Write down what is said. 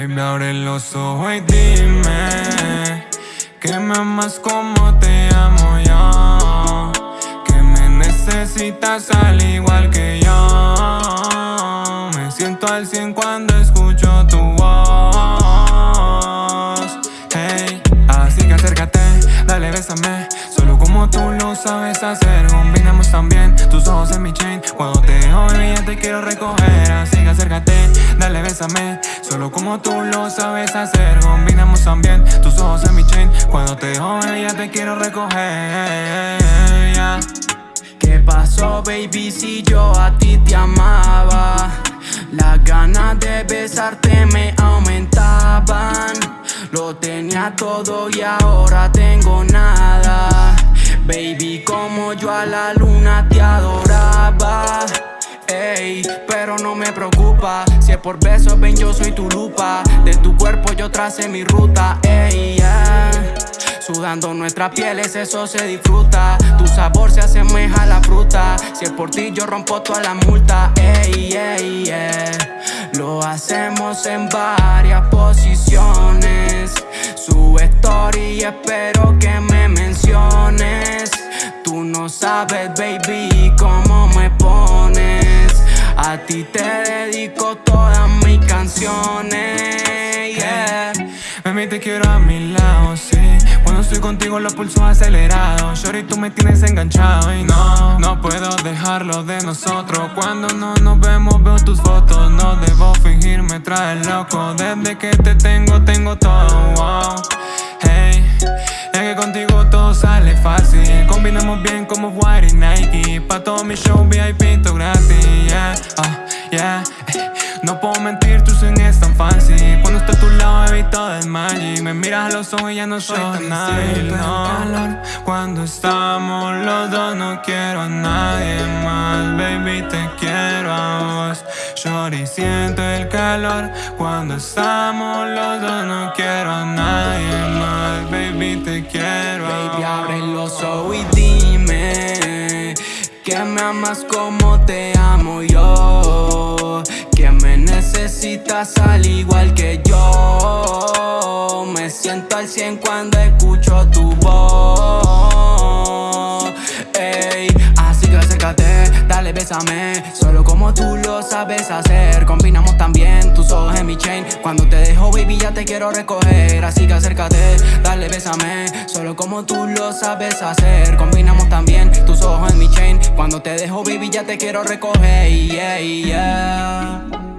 Baby, abre los ojos y dime Que me amas como te amo yo Que me necesitas al igual que yo. Me siento al cien cuando escucho tu voz. Hey, así que acércate, dale, bésame. Solo como tú lo sabes hacer Combinamos también tus ojos en mi chain. Cuando te dejo, ya te quiero recoger como tú lo sabes hacer. Combinamos también tus ojos en mi chain Cuando te jode ya te quiero recoger ¿Qué pasó baby si yo a ti te amaba? Las ganas de besarte me aumentaban. Lo tenía todo y ahora tengo nada. Baby como yo a la luna te adoraba pero no me preocupa. Si es por besos, ven, yo soy tu lupa. De tu cuerpo yo tracé mi ruta, ey, Sudando nuestras pieles, eso se disfruta. Tu sabor se asemeja a la fruta. Si es por ti, yo rompo toda la multa, ey, ey, Lo hacemos en varias posiciones. Sube story espero que me menciones. Tú no sabes, baby, a ti te dedico todas mis canciones, yeah. Mami, te quiero a mi lado, sí. Cuando estoy contigo los pulsos acelerados. Shorty, tú me tienes enganchado y no No puedo dejarlo de nosotros. Cuando no nos vemos veo tus fotos. No debo fingir, me loco. Desde que te tengo, tengo todo, Pa' todo mi show VIP, todo gratis, yeah yeah. No puedo mentir, tus swing tan fancy Cuando estoy a tu lado he visto el magic. Me miras a los ojos y ya no soy tan nadie, no. Cuando estamos los dos no quiero a nadie más. Baby, te quiero a vos. Shorty, siento el calor. Cuando estamos los dos no quiero a nadie más. Baby, te quiero a Baby, abre los ojos y dime Que me amas como te amo yo Que me necesitas al igual que yo. Me siento al cien cuando escucho tu voz sabes hacer. Combinamos también tus ojos en mi chain. Cuando te dejo baby ya te quiero recoger. Así que acércate, dale bésame. Solo como tú lo sabes hacer. Combinamos también tus ojos en mi chain. Cuando te dejo baby ya te quiero recoger, yeah, yeah